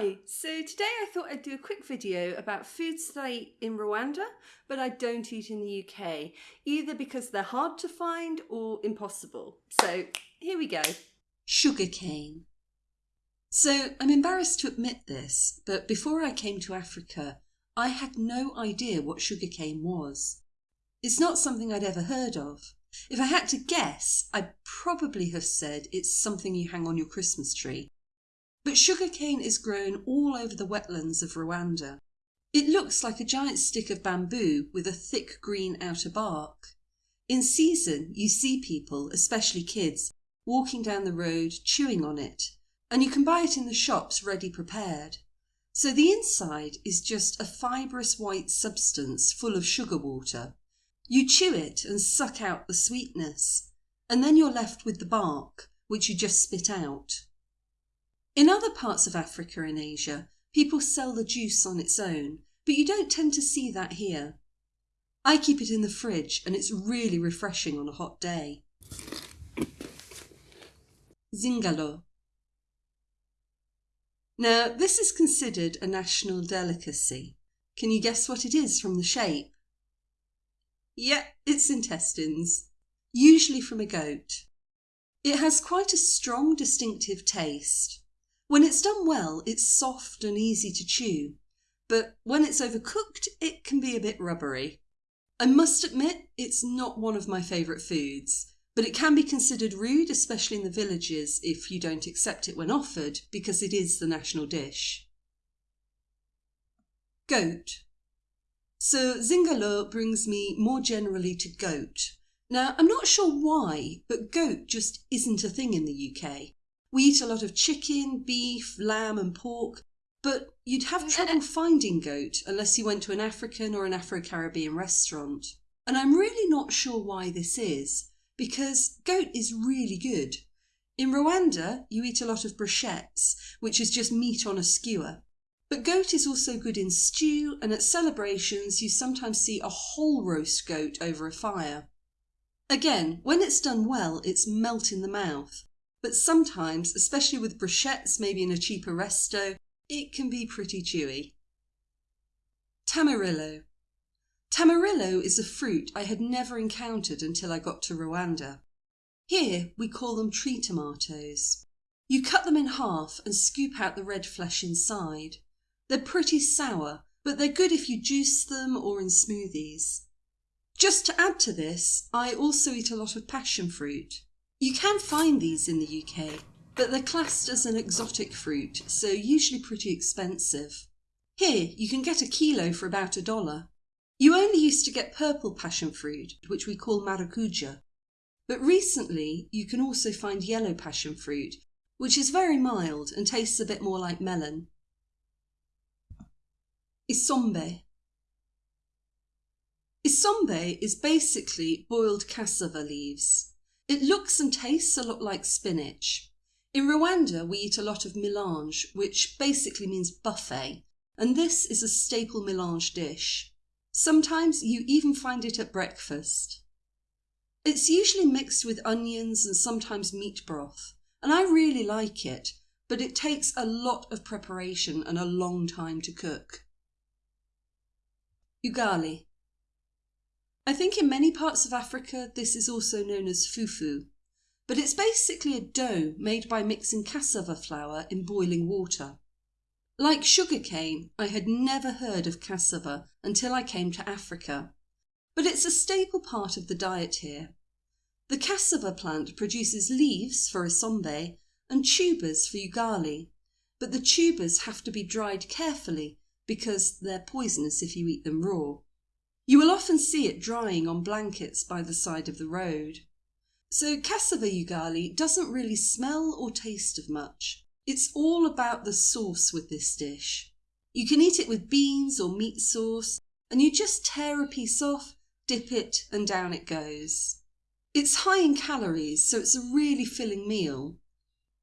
Hi, so today I thought I'd do a quick video about foods that I eat in Rwanda but I don't eat in the UK, either because they're hard to find or impossible. So here we go. Sugarcane. So I'm embarrassed to admit this, but before I came to Africa, I had no idea what sugarcane was. It's not something I'd ever heard of. If I had to guess, I'd probably have said it's something you hang on your Christmas tree. But sugarcane is grown all over the wetlands of Rwanda. It looks like a giant stick of bamboo with a thick green outer bark. In season, you see people, especially kids, walking down the road chewing on it, and you can buy it in the shops ready prepared. So the inside is just a fibrous white substance full of sugar water. You chew it and suck out the sweetness, and then you're left with the bark, which you just spit out. In other parts of Africa and Asia, people sell the juice on its own, but you don't tend to see that here. I keep it in the fridge and it's really refreshing on a hot day. Zingalo. Now, this is considered a national delicacy. Can you guess what it is from the shape? Yeah, it's intestines, usually from a goat. It has quite a strong distinctive taste. When it's done well, it's soft and easy to chew, but when it's overcooked, it can be a bit rubbery. I must admit, it's not one of my favourite foods, but it can be considered rude, especially in the villages, if you don't accept it when offered, because it is the national dish. Goat. So Zingalo brings me more generally to goat. Now, I'm not sure why, but goat just isn't a thing in the UK. We eat a lot of chicken, beef, lamb, and pork, but you'd have trouble finding goat unless you went to an African or an Afro Caribbean restaurant. And I'm really not sure why this is, because goat is really good. In Rwanda, you eat a lot of brochettes, which is just meat on a skewer. But goat is also good in stew, and at celebrations, you sometimes see a whole roast goat over a fire. Again, when it's done well, it's melt in the mouth. But sometimes, especially with brochettes maybe in a cheaper resto, it can be pretty chewy. Tamarillo. Tamarillo is a fruit I had never encountered until I got to Rwanda. Here we call them tree tomatoes. You cut them in half and scoop out the red flesh inside. They're pretty sour, but they're good if you juice them or in smoothies. Just to add to this, I also eat a lot of passion fruit. You can find these in the UK, but they're classed as an exotic fruit, so usually pretty expensive. Here, you can get a kilo for about a dollar. You only used to get purple passion fruit, which we call maracuja. But recently, you can also find yellow passion fruit, which is very mild and tastes a bit more like melon. Isombe. Isombe is basically boiled cassava leaves. It looks and tastes a lot like spinach. In Rwanda, we eat a lot of melange, which basically means buffet, and this is a staple melange dish. Sometimes you even find it at breakfast. It's usually mixed with onions and sometimes meat broth, and I really like it, but it takes a lot of preparation and a long time to cook. Ugali. I think in many parts of Africa this is also known as fufu, but it's basically a dough made by mixing cassava flour in boiling water. Like sugarcane, I had never heard of cassava until I came to Africa, but it's a staple part of the diet here. The cassava plant produces leaves for isombe and tubers for ugali, but the tubers have to be dried carefully because they're poisonous if you eat them raw. You will often see it drying on blankets by the side of the road. So cassava ugali doesn't really smell or taste of much. It's all about the sauce with this dish. You can eat it with beans or meat sauce, and you just tear a piece off, dip it, and down it goes. It's high in calories, so it's a really filling meal.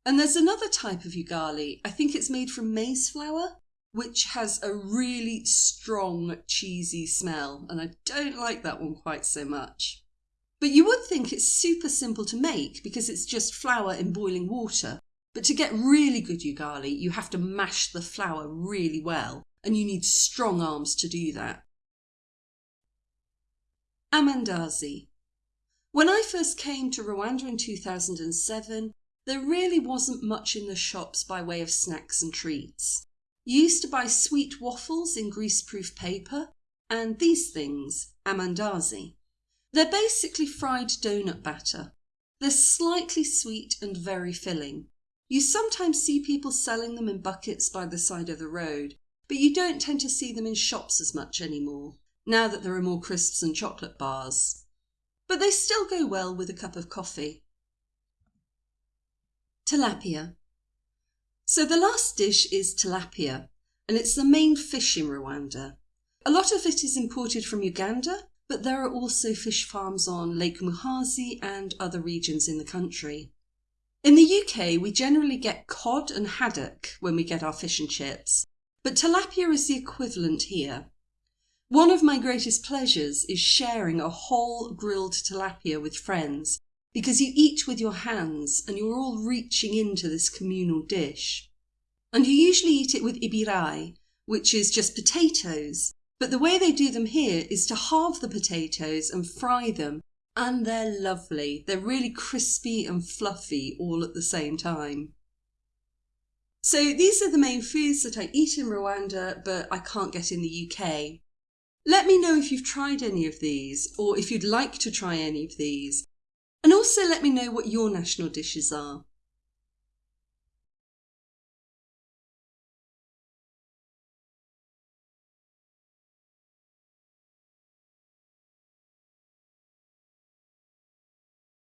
And there's another type of ugali, I think it's made from maize flour, which has a really strong cheesy smell, and I don't like that one quite so much. But you would think it's super simple to make because it's just flour in boiling water, But to get really good ugali, you have to mash the flour really well, and you need strong arms to do that. Amandazi. When I first came to Rwanda in 2007, there really wasn't much in the shops by way of snacks and treats. Used to buy sweet waffles in greaseproof paper, and these things, amandazi. They're basically fried donut batter. They're slightly sweet and very filling. You sometimes see people selling them in buckets by the side of the road, but you don't tend to see them in shops as much anymore, now that there are more crisps and chocolate bars. But they still go well with a cup of coffee. Tilapia. So the last dish is tilapia, and it's the main fish in Rwanda. A lot of it is imported from Uganda, but there are also fish farms on Lake Muhazi and other regions in the country. In the UK, we generally get cod and haddock when we get our fish and chips, but tilapia is the equivalent here. One of my greatest pleasures is sharing a whole grilled tilapia with friends because you eat with your hands and you're all reaching into this communal dish. And you usually eat it with ibirayi, which is just potatoes, but the way they do them here is to halve the potatoes and fry them and they're lovely. They're really crispy and fluffy all at the same time. So these are the main foods that I eat in Rwanda, but I can't get in the UK. Let me know if you've tried any of these, or if you'd like to try any of these. Also let me know what your national dishes are.